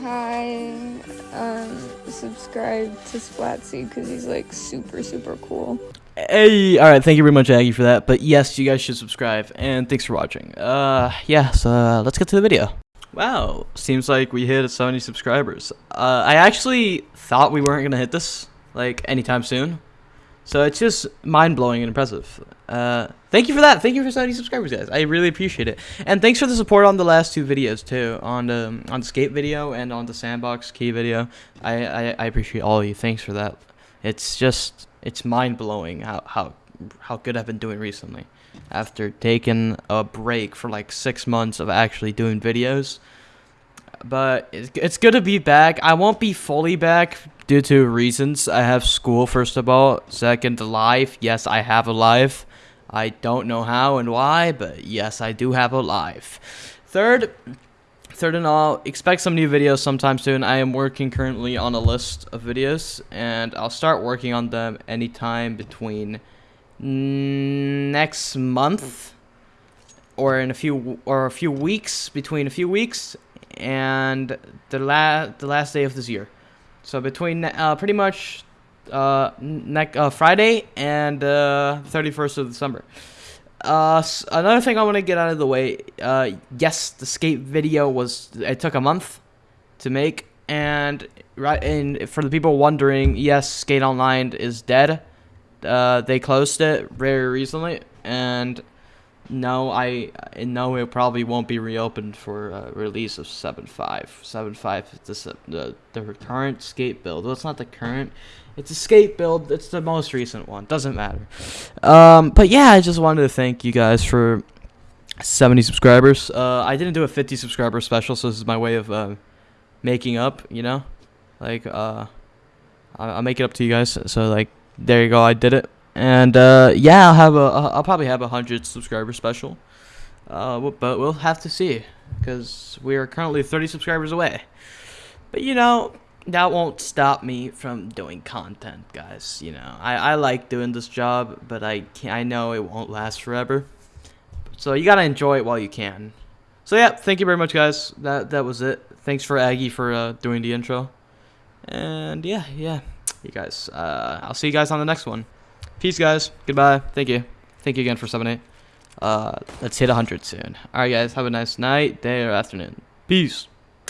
hi, um, subscribe to Splatsy because he's like super, super cool. Hey, all right, thank you very much, Aggie, for that. But yes, you guys should subscribe, and thanks for watching. Uh, yeah, so uh, let's get to the video. Wow, seems like we hit 70 subscribers. Uh, I actually thought we weren't gonna hit this like anytime soon, so it's just mind blowing and impressive. Uh, thank you for that. Thank you for 70 subscribers, guys. I really appreciate it, and thanks for the support on the last two videos too, on the on the skate video and on the sandbox key video. I I, I appreciate all of you. Thanks for that. It's just it's mind blowing how how how good I've been doing recently. After taking a break for like six months of actually doing videos, but it's, it's good to be back. I won't be fully back due to reasons. I have school first of all. Second, life. Yes, I have a life. I don't know how and why, but yes, I do have a life. Third, third and all, expect some new videos sometime soon. I am working currently on a list of videos, and I'll start working on them anytime between next month or in a few or a few weeks between a few weeks and the la the last day of this year. So between uh, pretty much uh, next uh, Friday and uh, 31st of December. Uh, another thing I want to get out of the way. Uh, yes, the skate video was it took a month to make, and right and for the people wondering, yes, Skate Online is dead. Uh, they closed it very recently, and no, I no, it probably won't be reopened for uh, release of 7.5. 7.5 is the, the the current skate build. Well, it's not the current. It's a skate build. It's the most recent one. Doesn't matter. Um, but yeah, I just wanted to thank you guys for 70 subscribers. Uh, I didn't do a 50 subscriber special, so this is my way of uh, making up. You know, like uh, I'll make it up to you guys. So like, there you go. I did it. And uh, yeah, I'll have a I'll probably have a hundred subscriber special. Uh, but we'll have to see because we are currently 30 subscribers away. But you know, that won't stop me from doing content, guys. You know, I, I like doing this job, but I can I know it won't last forever. So you gotta enjoy it while you can. So yeah, thank you very much, guys. That that was it. Thanks for Aggie for uh, doing the intro. And yeah, yeah, you guys. Uh, I'll see you guys on the next one. Peace, guys. Goodbye. Thank you. Thank you again for 7 8. Uh, let's hit 100 soon. Alright, guys. Have a nice night, day, or afternoon. Peace.